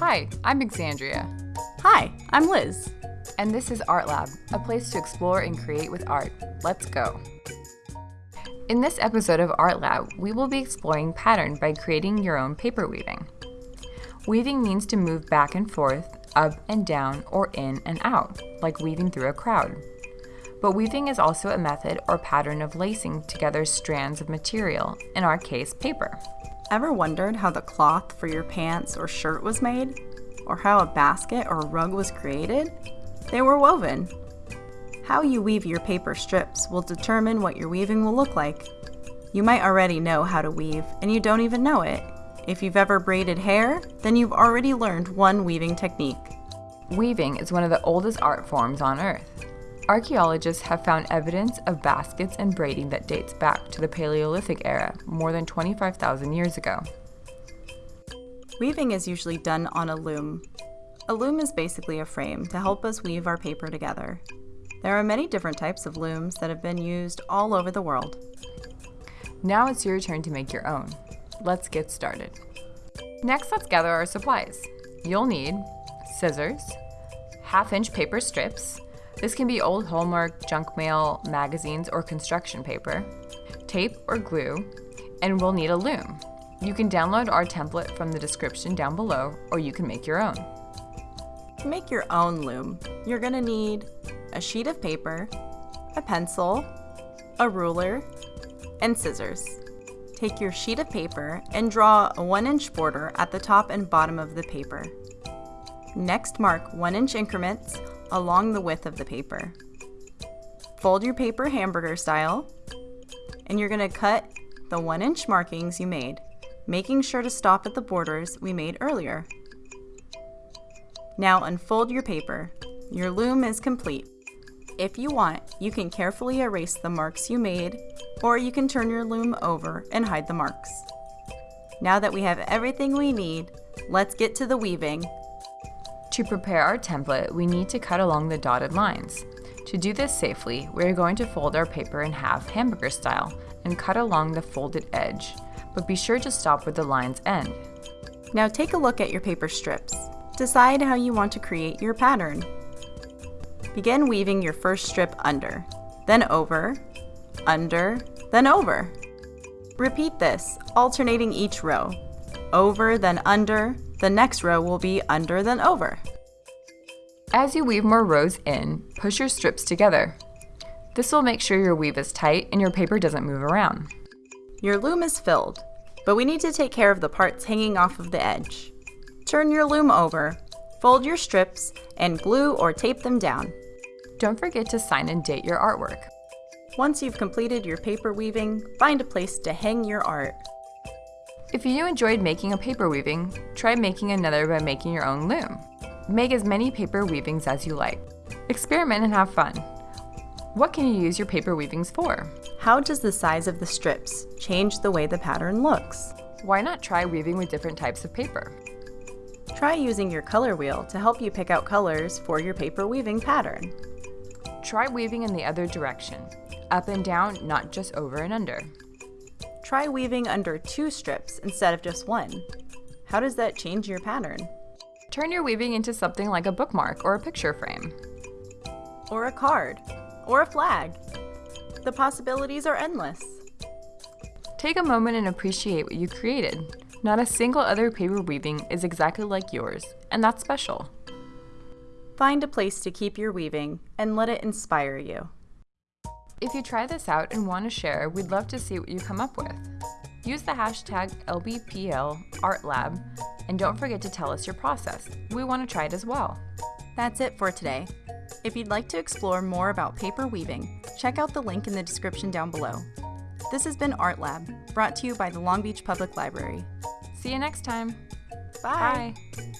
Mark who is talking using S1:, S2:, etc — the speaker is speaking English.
S1: Hi, I'm Exandria.
S2: Hi, I'm Liz.
S1: And this is Art Lab, a place to explore and create with art. Let's go. In this episode of Art Lab, we will be exploring pattern by creating your own paper weaving. Weaving means to move back and forth, up and down, or in and out, like weaving through a crowd. But weaving is also a method or pattern of lacing together strands of material, in our case, paper.
S2: Ever wondered how the cloth for your pants or shirt was made? Or how a basket or rug was created? They were woven. How you weave your paper strips will determine what your weaving will look like. You might already know how to weave, and you don't even know it. If you've ever braided hair, then you've already learned one weaving technique.
S1: Weaving is one of the oldest art forms on Earth. Archaeologists have found evidence of baskets and braiding that dates back to the Paleolithic era, more than 25,000 years ago.
S2: Weaving is usually done on a loom. A loom is basically a frame to help us weave our paper together. There are many different types of looms that have been used all over the world.
S1: Now it's your turn to make your own. Let's get started. Next, let's gather our supplies. You'll need scissors, half inch paper strips, this can be old Hallmark, junk mail, magazines, or construction paper, tape or glue, and we'll need a loom. You can download our template from the description down below, or you can make your own.
S2: To make your own loom, you're going to need a sheet of paper, a pencil, a ruler, and scissors. Take your sheet of paper and draw a 1 inch border at the top and bottom of the paper. Next mark 1 inch increments along the width of the paper. Fold your paper hamburger style, and you're going to cut the 1 inch markings you made, making sure to stop at the borders we made earlier. Now unfold your paper. Your loom is complete. If you want, you can carefully erase the marks you made, or you can turn your loom over and hide the marks. Now that we have everything we need, let's get to the weaving
S1: to prepare our template, we need to cut along the dotted lines. To do this safely, we are going to fold our paper in half hamburger style and cut along the folded edge, but be sure to stop where the lines end.
S2: Now take a look at your paper strips. Decide how you want to create your pattern. Begin weaving your first strip under, then over, under, then over. Repeat this, alternating each row. Over, then under, the next row will be under then over.
S1: As you weave more rows in, push your strips together. This will make sure your weave is tight and your paper doesn't move around.
S2: Your loom is filled, but we need to take care of the parts hanging off of the edge. Turn your loom over, fold your strips, and glue or tape them down.
S1: Don't forget to sign and date your artwork.
S2: Once you've completed your paper weaving, find a place to hang your art.
S1: If you enjoyed making a paper weaving, try making another by making your own loom. Make as many paper weavings as you like. Experiment and have fun. What can you use your paper weavings for?
S2: How does the size of the strips change the way the pattern looks?
S1: Why not try weaving with different types of paper?
S2: Try using your color wheel to help you pick out colors for your paper weaving pattern.
S1: Try weaving in the other direction, up and down, not just over and under.
S2: Try weaving under two strips instead of just one. How does that change your pattern?
S1: Turn your weaving into something like a bookmark or a picture frame.
S2: Or a card. Or a flag. The possibilities are endless.
S1: Take a moment and appreciate what you created. Not a single other paper weaving is exactly like yours, and that's special.
S2: Find a place to keep your weaving and let it inspire you.
S1: If you try this out and want to share, we'd love to see what you come up with. Use the hashtag LBPLArtLab and don't forget to tell us your process. We want to try it as well.
S2: That's it for today. If you'd like to explore more about paper weaving, check out the link in the description down below. This has been Art Lab, brought to you by the Long Beach Public Library.
S1: See you next time.
S2: Bye.
S1: Bye.